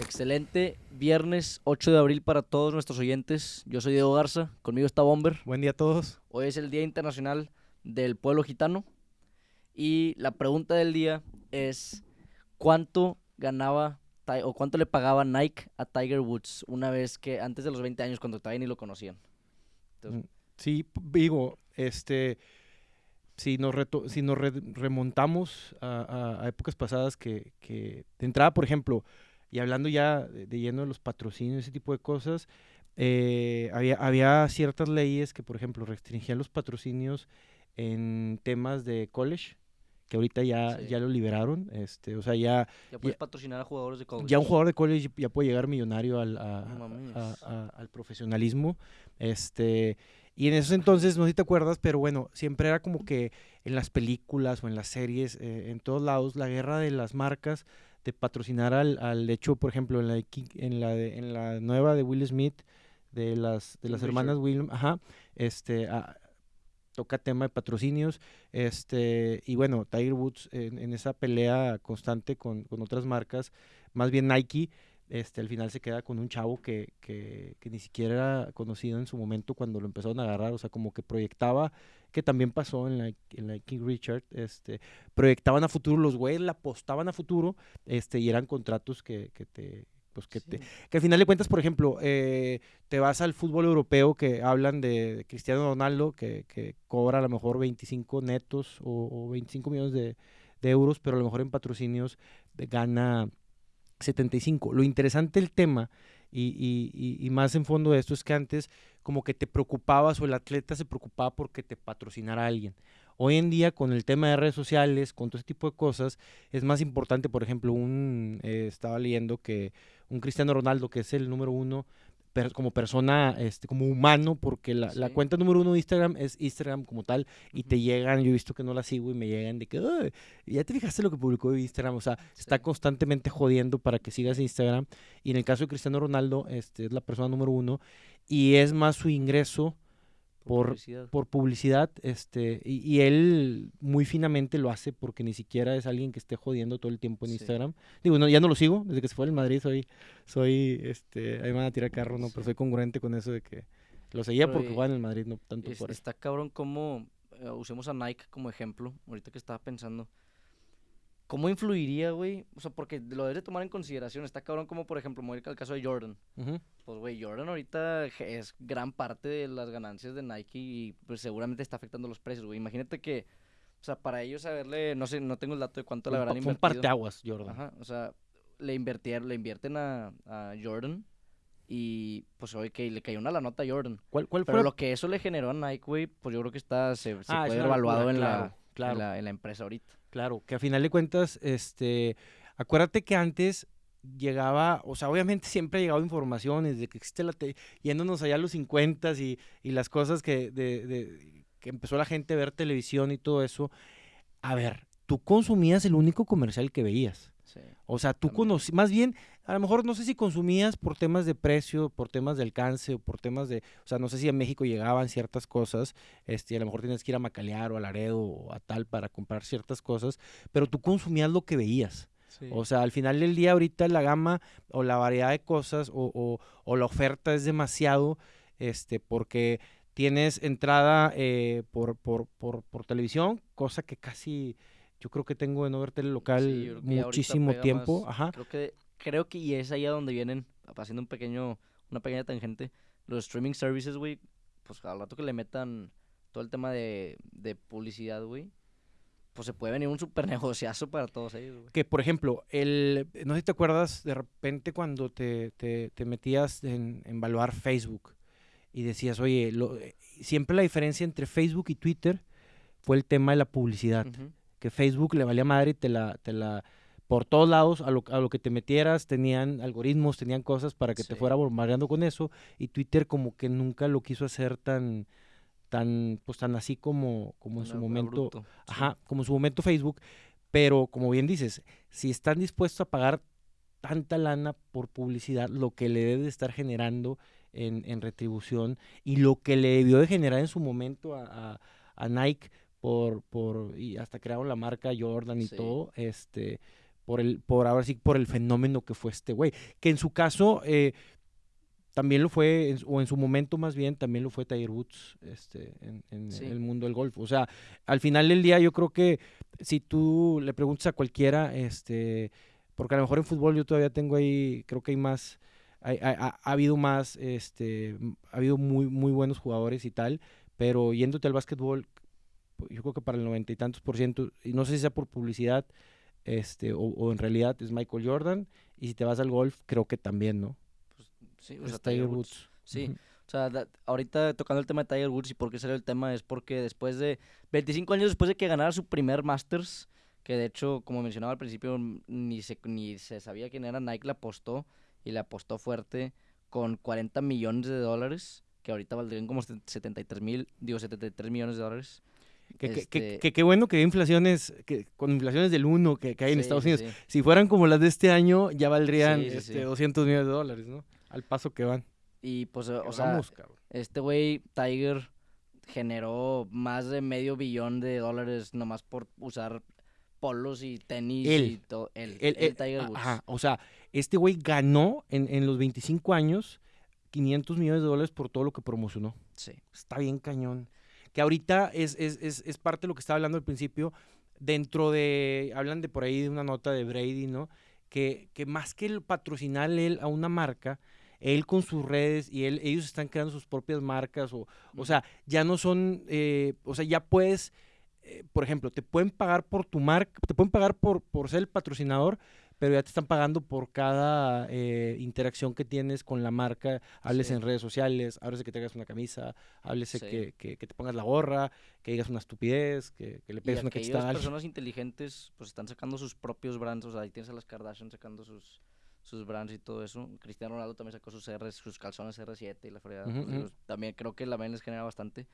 Excelente viernes 8 de abril para todos nuestros oyentes. Yo soy Diego Garza, conmigo está Bomber. Buen día a todos. Hoy es el Día Internacional del Pueblo Gitano y la pregunta del día es ¿cuánto ganaba o cuánto le pagaba Nike a Tiger Woods una vez que antes de los 20 años cuando todavía ni lo conocían? Entonces, Sí, digo, este, si nos, reto- si nos re- remontamos a, a- a épocas pasadas que, que de entrada, por ejemplo, y hablando ya de, de lleno de los patrocinios, ese tipo de cosas, eh, había, había ciertas leyes que, por ejemplo, restringían los patrocinios en temas de college, que ahorita ya, Sí. ya lo liberaron, este, o sea, ya, ya puedes ya- patrocinar a jugadores de college. ya un jugador de college ya puede llegar millonario al, a- No mames. a- a- al profesionalismo. Este, y en esos entonces, no sé si te acuerdas, pero bueno, siempre era como que en las películas o en las series, eh, en todos lados, la guerra de las marcas de patrocinar al, al hecho, por ejemplo, en la, de en la, de- en la nueva de Will Smith, de las, de las hermanas Will, ajá, este, a- toca tema de patrocinios, este, y bueno, Tiger Woods en, en esa pelea constante con, con otras marcas, más bien Nike, este, al final se queda con un chavo que, que, que ni siquiera era conocido en su momento cuando lo empezaron a agarrar, o sea, como que proyectaba, que también pasó en la, en la King Richard, este, proyectaban a futuro, los güeyes la apostaban a futuro, este, y eran contratos que, que te, pues que te, que al final de cuentas, por ejemplo, eh, te vas al fútbol europeo que hablan de, Cristiano Ronaldo, que, que cobra a lo mejor 25 netos o, o 25 millones de, de euros, pero a lo mejor en patrocinios gana 75. Lo interesante del tema y, y- y- más en fondo de esto es que antes como que te preocupabas o el atleta se preocupaba porque te patrocinara alguien. Hoy en día con el tema de redes sociales, con todo ese tipo de cosas, es más importante, por ejemplo, un eh, estaba leyendo que un Cristiano Ronaldo, que es el número uno per- como persona, este, como humano, porque la, cuenta número uno de Instagram es Instagram como tal, y te llegan, yo he visto que no la sigo y me llegan de que, "Ay, ya te fijaste lo que publicó Instagram, o sea, está constantemente jodiendo para que sigas Instagram, y en el caso de Cristiano Ronaldo, este, es la persona número uno, y es más su ingreso por, publicidad. por publicidad, este, y, y él muy finamente lo hace porque ni siquiera es alguien que esté jodiendo todo el tiempo en Sí. Instagram. Digo, no, ya no lo sigo, desde que se fue al Madrid soy, soy, este, ahí me van a tirar carro, ¿no? Pero soy congruente con eso de que lo seguía Pero, porque juega en el Madrid, no tanto Es- por eso. está cabrón cómo eh, usemos a Nike como ejemplo, ahorita que estaba pensando. ¿Cómo influiría, güey? O sea, porque lo debes de tomar en consideración. Está cabrón como, por ejemplo, me voy a ir al caso de Jordan. Pues, güey, Jordan ahorita es gran parte de las ganancias de Nike y pues seguramente está afectando los precios, güey. Imagínate que, o sea, para ellos haberle, no sé, no tengo el dato de cuánto le habrán fue un invertido. parteaguas, Jordan. Ajá, o sea, le invirtieron, le invierten a, a Jordan y pues oye, que le cayó una la nota a Jordan. ¿Cuál, cuál fue Pero lo que eso le generó a Nike, güey, pues yo creo que está, se, se Ah, puede evaluado locura, en, claro, la, claro. en, la, en la empresa ahorita. Claro, que a final de cuentas, este, acuérdate que antes llegaba, o sea, obviamente siempre ha llegado informaciones de que existe la, te- yéndonos allá a los 50 y, y las cosas que, de, de- que empezó la gente a ver televisión y todo eso. A ver, tú consumías el único comercial que veías. Sí. O sea, tú También. conocí, más bien, a lo mejor no sé si consumías por temas de precio, por temas de alcance o por temas de, o sea, no sé si a México llegaban ciertas cosas, este, a lo mejor tienes que ir a Macalear o a Laredo o a tal para comprar ciertas cosas, pero tú consumías lo que veías. O sea, al final del día ahorita la gama o la variedad de cosas o, o- o la oferta es demasiado, este, porque tienes entrada eh, por, por, por, por televisión, cosa que casi yo creo que tengo de no ver tele local Sí, muchísimo tiempo. más. Ajá. Creo que, creo que y es ahí a donde vienen, haciendo un pequeño, una pequeña tangente, los streaming services, güey, pues al rato que le metan todo el tema de, de publicidad, güey, pues se puede venir un super negociazo para todos ellos, güey. Que por ejemplo, el, no sé si te acuerdas de repente cuando te, te, te metías en, en evaluar Facebook y decías, oye, lo- eh, siempre la diferencia entre Facebook y Twitter fue el tema de la publicidad. Que Facebook le valía madre y te la, te la, por todos lados, a lo, a lo que te metieras, tenían algoritmos, tenían cosas para que te fuera bombardeando con eso, y Twitter como que nunca lo quiso hacer tan, tan, pues tan así como, como en su momento, sí. ajá, como en su momento Facebook, pero como bien dices, si están dispuestos a pagar tanta lana por publicidad, lo que le debe de estar generando en, en retribución y lo que le debió de generar en su momento a, a- a Nike por, por, y hasta crearon la marca Jordan y Sí. todo, este, por el, por ahora sí, por el fenómeno que fue este güey. Que en su caso, eh, también lo fue, o en su momento más bien, también lo fue Tiger Woods, este, en, en Sí. el mundo del golf. O sea, al final del día yo creo que si tú le preguntas a cualquiera, este, porque a lo mejor en fútbol yo todavía tengo ahí, creo que hay más, hay- hay- ha, ha habido más, este, ha habido muy, muy buenos jugadores y tal, pero yéndote al básquetbol, yo creo que para el noventa y tantos por ciento, y no sé si sea por publicidad, este, o, o en realidad es Michael Jordan, y si te vas al golf, creo que también, ¿no? Sí, o sea, Tiger Woods. Sí, Ujú. o sea, da- ahorita tocando el tema de Tiger Woods y por qué salió el tema es porque después de 25 años después de que ganara su primer Masters, que de hecho, como mencionaba al principio, ni se, ni se sabía quién era, Nike le apostó y le apostó fuerte con 40 millones de dólares, que ahorita valdrían como 73 mil, digo 73 millones de dólares. Que, que- que- Este- que bueno que hay inflaciones, que, con inflaciones del 1 que, hay en Sí, Estados Unidos. sí. Si fueran como las de este año, ya valdrían Sí, sí, este, sí. 200 millones de dólares, ¿no? Al paso que van. Y pues, o sea, vamos. Este güey, Tiger, generó más de medio billón de dólares nomás por usar polos y tenis Él. y todo. Él, el- Tiger Woods. ajá, o sea, este güey ganó en, en los 25 años 500 millones de dólares por todo lo que promocionó. Sí. Está bien cañón. Que ahorita es, es, es, es parte de lo que estaba hablando al principio. Dentro de, hablan de por ahí de una nota de Brady, ¿no? Que, que más que el patrocinar él a una marca, él con sus redes y él, ellos están creando sus propias marcas. O, o sea, ya no son, eh, o sea, ya puedes, eh, por ejemplo, te pueden pagar por tu marca, te pueden pagar por, por ser el patrocinador, pero ya te están pagando por cada eh, interacción que tienes con la marca, hables Sí. en redes sociales, hables de que te hagas una camisa, háblese Sí. que, que- que te pongas la gorra, que digas una estupidez, que, que le pegues una cachetada alguien. personas inteligentes pues están sacando sus propios brands, o sea, ahí tienes a las Kardashian sacando sus sus brands y todo eso. Cristiano Ronaldo también sacó sus R, sus calzones R7 y la fregada. Pues, digo, ujú. también creo que la les genera bastante.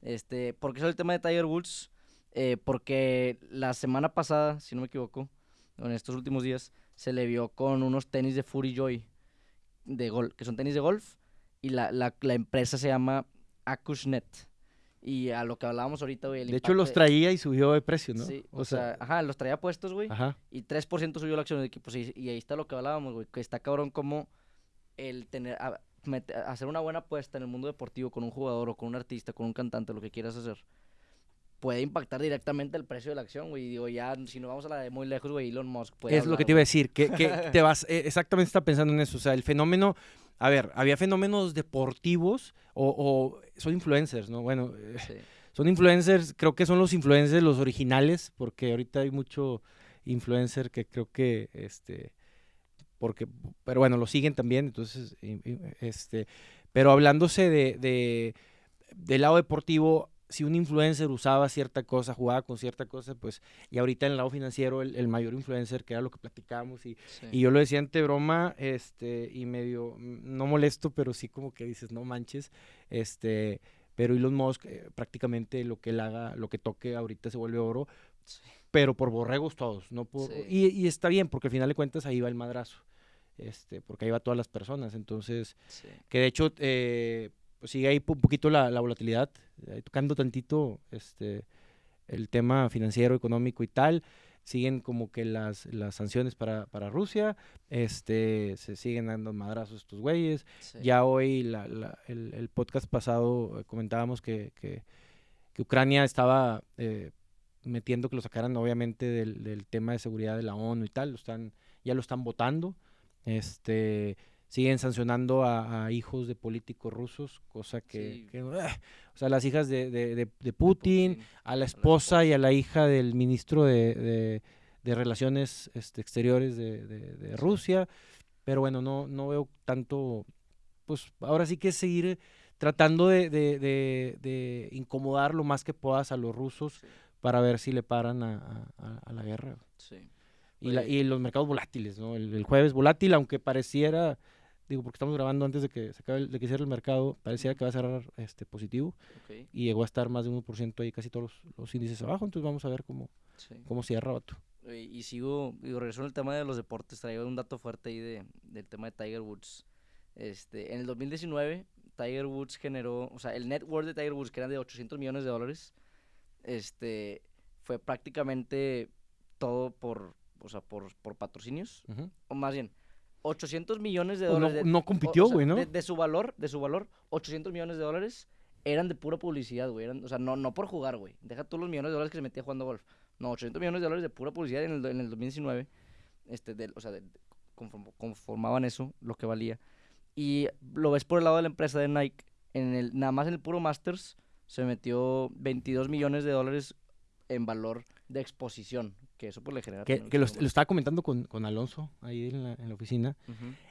Este, ¿por qué sale el tema de Tiger Woods? Eh, porque la semana pasada, si no me equivoco, en estos últimos días, se le vio con unos tenis de Fury Joy, de gol, que son tenis de golf, y la, la, la empresa se llama Acushnet. Y a lo que hablábamos ahorita, güey. el De hecho, los traía y subió de precio, ¿no? Sí, o, sea, ajá, los traía puestos, güey. ajá. Y 3% subió la acción del equipo. sí, y ahí está lo que hablábamos, güey. Que está cabrón como el tener. a- hacer una buena apuesta en el mundo deportivo con un jugador o con un artista, con un cantante, lo que quieras hacer. Puede impactar directamente el precio de la acción, güey. Y Digo, ya, si no vamos a la de muy lejos, güey, Elon Musk puede Es lo que te iba a decir, que, que te vas, eh, exactamente está pensando en eso, o sea, el fenómeno, a ver, había fenómenos deportivos o, o son influencers, ¿no? Bueno, eh, Sí, son influencers, creo que son los influencers los originales, porque ahorita hay mucho influencer que creo que, este, porque, pero bueno, lo siguen también, entonces, este, pero hablándose de, de, del lado deportivo, si un influencer usaba cierta cosa, jugaba con cierta cosa, pues, y ahorita en el lado financiero, el, el mayor influencer, que era lo que platicábamos, y, sí. y yo lo decía ante broma, este, y medio, mm, no molesto, pero sí como que dices, no manches, este, pero Elon Musk eh, prácticamente lo que él haga, lo que toque ahorita se vuelve oro, Sí. pero por borregos todos, no por, Sí. y, y está bien, porque al final de cuentas ahí va el madrazo, este, porque ahí va todas las personas, entonces, que de hecho, eh, pues sigue ahí un poquito la, la volatilidad, ahí tocando tantito, este, el tema financiero, económico y tal, siguen como que las, las sanciones para, para Rusia, este, se siguen dando madrazos estos güeyes. sí. Ya hoy, la- la- el, el podcast pasado, eh, comentábamos que, que- que Ucrania estaba eh, metiendo que lo sacaran obviamente del, del tema de seguridad de la ONU y tal, lo están, ya lo están votando. Este, siguen sancionando a, a hijos de políticos rusos, cosa que, Sí. que, o sea, las hijas de, de- de- de Putin, a la la esposa y a la hija del ministro de, Relaciones este, Exteriores de, Rusia. Pero bueno, no, no veo tanto, pues ahora sí que seguir tratando de, de- de- de incomodar lo más que puedas a los rusos Sí. para ver si le paran a, a- la guerra. Sí. Y, la- y los mercados volátiles, ¿no? El, el jueves volátil, aunque pareciera, digo, porque estamos grabando antes de que se acabe el- de que cierre el mercado, pareciera que va a cerrar este positivo y llegó a estar más de 1% ahí casi todos los, los índices abajo, entonces vamos a ver cómo, sí. cómo cierra, vato. Y sigo, regreso en el tema de los deportes, traigo un dato fuerte ahí de, del tema de Tiger Woods. Este, en el 2019, Tiger Woods generó, o sea, el net worth de Tiger Woods, que era de 800 millones de dólares, este, fue prácticamente todo por, o sea, por, por patrocinios. O más bien, 800 millones de no- dólares. de- no o- compitió, o sea, güey, ¿no? De, de su valor, de su valor, 800 millones de dólares eran de pura publicidad, güey. O sea, no, no por jugar, güey. Deja tú los millones de dólares que se metía jugando golf. No, 800 millones de dólares de pura publicidad en el, en el 2019. Este, del- o sea, de- de- conform- conformaban eso, lo que valía. Y lo ves por el lado de la empresa de Nike. En el, nada más en el puro Masters se metió 22 millones de dólares en valor de exposición. Que eso pues le genera... Que, lo, estaba comentando con, con Alonso ahí en la, en la oficina.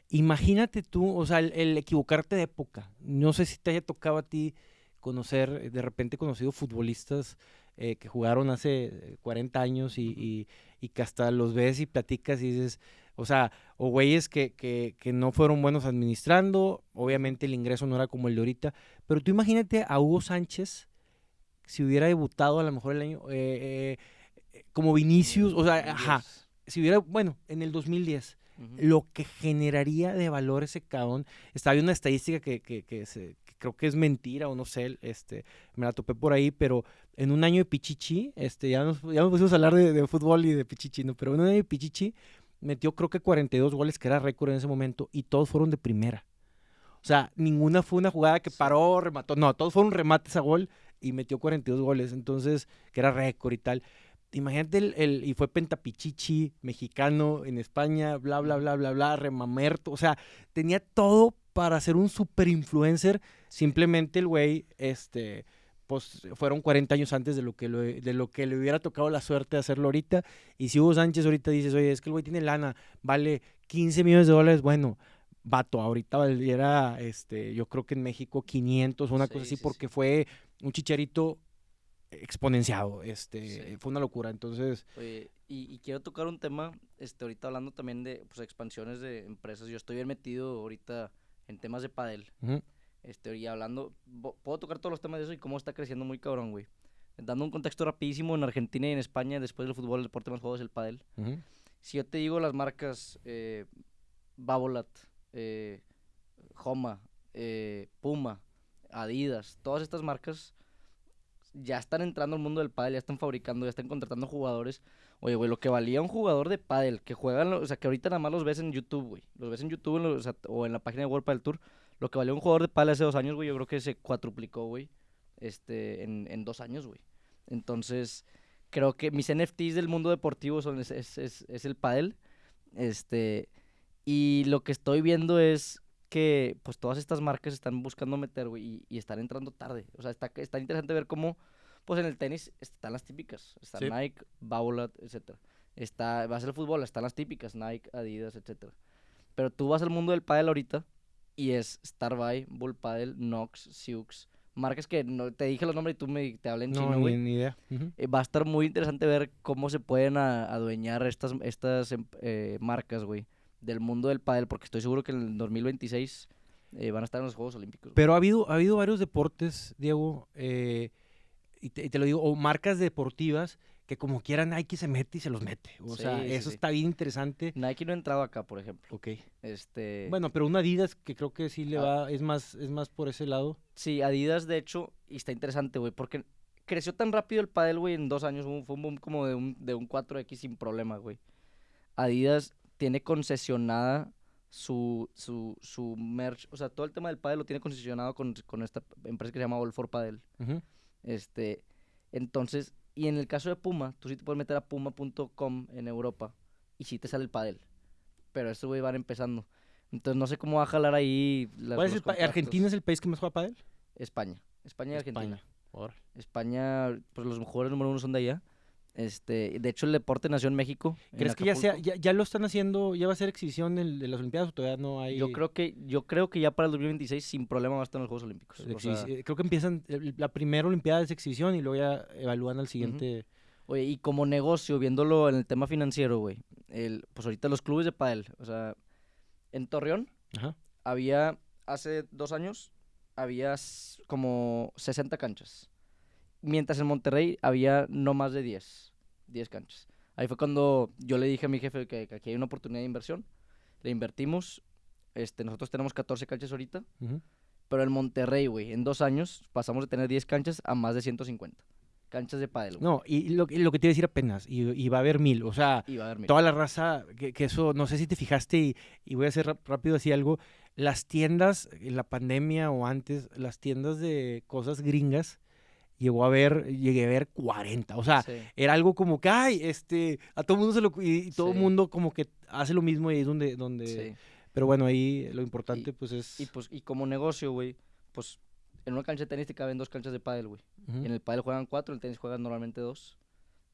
Imagínate tú, o sea, el, el equivocarte de época. No sé si te haya tocado a ti conocer, eh, de repente conocido futbolistas eh, que jugaron hace eh, 40 años y, y- y que hasta los ves y platicas y dices, o sea, o güeyes que, que, que no fueron buenos administrando, obviamente el ingreso no era como el de ahorita, pero tú imagínate a Hugo Sánchez si hubiera debutado a lo mejor el año, eh, eh, como Vinicius, o sea, ajá, si hubiera, bueno, en el 2010 Ujú. lo que generaría de valor ese cabrón. Estaba viendo una estadística que, que- que se- que creo que es mentira o no sé, este, me la topé por ahí, pero en un año de Pichichi, este, ya nos, ya nos pusimos a hablar de, de fútbol y de Pichichi, ¿no? Pero en un año de Pichichi metió creo que 42 goles, que era récord en ese momento, y todos fueron de primera. O sea, ninguna fue una jugada que paró, remató. No, todos fueron remates a gol y metió 42 goles. Entonces, que era récord y tal. Imagínate el, el- y fue pentapichichi, mexicano, en España, bla, bla, bla, bla, bla, remamerto. O sea, tenía todo para ser un super influencer. Simplemente el güey, este, pues fueron 40 años antes de lo que lo- de lo que le hubiera tocado la suerte de hacerlo ahorita. Y si Hugo Sánchez ahorita dices, oye, es que el güey tiene lana, vale 15 millones de dólares, bueno, vato, ahorita valiera, este, yo creo que en México 500 o una cosa Sí, así, sí, sí. porque fue un chicharito exponenciado, este, Sí. fue una locura. Entonces, Oye, y, y quiero tocar un tema, este, ahorita hablando también de pues, expansiones de empresas. Yo estoy bien metido ahorita en temas de pádel. ujú, Este, y hablando, puedo tocar todos los temas de eso y cómo está creciendo muy cabrón, güey. Dando un contexto rapidísimo, en Argentina y en España, después del fútbol, el deporte más jugado es el pádel. ujú, Si yo te digo las marcas eh, Babolat, eh, Homa, eh, Puma, Adidas, todas estas marcas ya están entrando al mundo del pádel, ya están fabricando, ya están contratando jugadores. Oye, güey, lo que valía un jugador de pádel que juegan, o sea, que ahorita nada más los ves en YouTube, güey. Los ves en YouTube en o en la página de World Padel Tour. Lo que valía un jugador de pádel hace dos años, güey, yo creo que se cuatruplicó, güey, este, en, en dos años, güey. Entonces, creo que mis NFTs del mundo deportivo son es, es, es- es el pádel. Este, y lo que estoy viendo es que pues todas estas marcas están buscando meter, güey, y, y están entrando tarde. O sea, está, está interesante ver cómo, pues en el tenis están las típicas. Está Sí. Nike, Babolat, etcétera. Está, vas al fútbol, están las típicas, Nike, Adidas, etcétera. Pero tú vas al mundo del pádel ahorita y es Starbuy, Bull Paddle, Nox, Siux, marcas que no te dije los nombres y tú me te hablé en no, chino, ni, ni idea. ujú. Eh, va a estar muy interesante ver cómo se pueden a- adueñar estas, estas em- eh, marcas, güey, del mundo del pádel, porque estoy seguro que en el 2026 eh, van a estar en los Juegos Olímpicos. Pero ha habido, ha habido varios deportes, Diego, eh, y, te, y te lo digo, o marcas deportivas que como quieran Nike se mete y se los mete. O Sí, sea, sí, eso sí. está bien interesante. Nike no ha entrado acá, por ejemplo. Ok. Este, Bueno, pero una Adidas que creo que sí le Ah. va, es más, es más por ese lado. sí, Adidas, de hecho, y está interesante, güey, porque creció tan rápido el pádel, güey, en dos años, fue un boom como de un, de un 4X sin problema, güey. Adidas tiene concesionada su, su, su merch, o sea, todo el tema del pádel lo tiene concesionado con, con esta empresa que se llama All for Padel. Este, entonces, y en el caso de Puma, tú sí te puedes meter a puma.com en Europa y sí te sale el pádel. Pero estos güey van empezando. Entonces no sé cómo va a jalar ahí las, ¿Cuál es el. ¿Argentina es el país que más juega pádel? España. España y Argentina. España. Órale. España, pues los jugadores número uno son de allá. Este, de hecho el deporte nació en México. en ¿Crees que ya, sea, ya, ya lo están haciendo, ya va a ser exhibición de las Olimpiadas o todavía no hay? Yo creo que yo creo que ya para el 2026 sin problema va a estar en los Juegos Olímpicos. de O sea, creo que empiezan, la primera Olimpiada es exhibición y luego ya evalúan al siguiente. Oye, y como negocio, viéndolo en el tema financiero, güey, el, pues ahorita los clubes de pádel, o sea, en Torreón Ajá. había, hace dos años, había como 60 canchas. Mientras en Monterrey había no más de 10, 10 canchas. Ahí fue cuando yo le dije a mi jefe que, que aquí hay una oportunidad de inversión. Le invertimos, este, nosotros tenemos 14 canchas ahorita, ujú. pero en Monterrey, güey, en dos años pasamos de tener 10 canchas a más de 150. canchas de pádel, güey. No, y lo, y lo que te iba a decir apenas, y, y va a haber mil, o sea, Y va a haber mil. toda la raza, que, que eso, no sé si te fijaste, y, y voy a hacer rápido así algo, las tiendas, en la pandemia o antes, las tiendas de cosas gringas, llegó a ver, llegué a ver 40, o sea, Sí. era algo como que, ay, este, a todo mundo se lo, y, y todo el Sí. mundo como que hace lo mismo y ahí es donde, donde, Sí. pero bueno, ahí lo importante pues es... Y pues, y como negocio, güey, pues en una cancha de tenis te caben dos canchas de pádel, güey. ujú. En el pádel juegan cuatro, en el tenis juegan normalmente dos.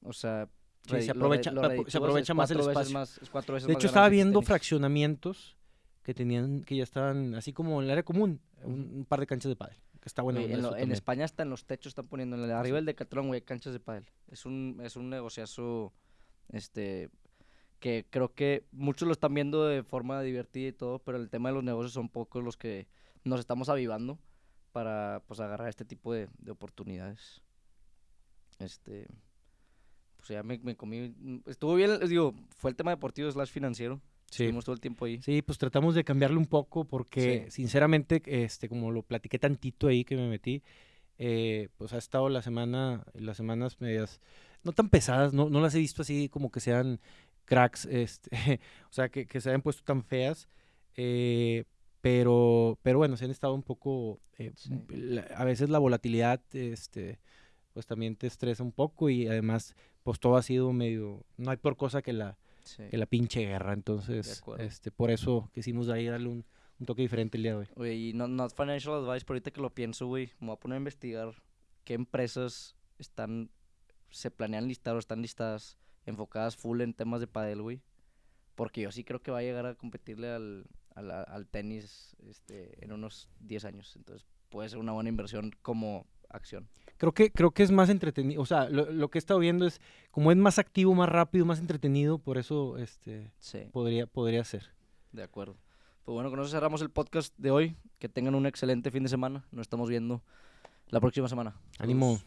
O sea, Sí, se aprovecha- lo se reditúas, aprovecha es más el espacio. más- es cuatro veces De hecho, estaba viendo fraccionamientos que tenían, que ya estaban, así como en el área común, un, un par de canchas de pádel, que está bueno. En, lo-. España hasta en los techos están poniendo, en el, arriba del Decathlon, güey, canchas de pádel. Es un, es un negociazo, este, que creo que muchos lo están viendo de forma divertida y todo, pero el tema de los negocios son pocos los que nos estamos avivando para, pues, agarrar este tipo de, de oportunidades. Este, pues ya me, me comí, estuvo bien, les digo, fue el tema deportivo slash financiero. Sí. Estuvimos todo el tiempo ahí. Sí, pues tratamos de cambiarle un poco porque Sí. sinceramente, este, como lo platiqué tantito ahí que me metí, eh, pues ha estado la semana, las semanas medias, no tan pesadas, no, no las he visto así como que sean cracks, este, o sea, que, que se hayan puesto tan feas, eh, pero, pero bueno, se han estado un poco, eh, Sí. la- a veces la volatilidad, este, pues también te estresa un poco y además, pues todo ha sido medio, no hay por cosa que la, Sí. que la pinche guerra. Entonces, este, por eso quisimos ahí darle un, un toque diferente el día de hoy. Oye, y no, not financial advice, pero ahorita que lo pienso, güey, me voy a poner a investigar qué empresas están, se planean listar o están listadas enfocadas full en temas de padel, güey. Porque yo sí creo que va a llegar a competirle al, al, al tenis este, en unos 10 años. Entonces puede ser una buena inversión como acción. Creo que, creo que es más entretenido. O sea, lo, lo que he estado viendo es, como es más activo, más rápido, más entretenido, por eso este, Sí, podría, podría ser. de acuerdo. Pues bueno, con eso cerramos el podcast de hoy. Que tengan un excelente fin de semana. Nos estamos viendo la próxima semana. Ánimo.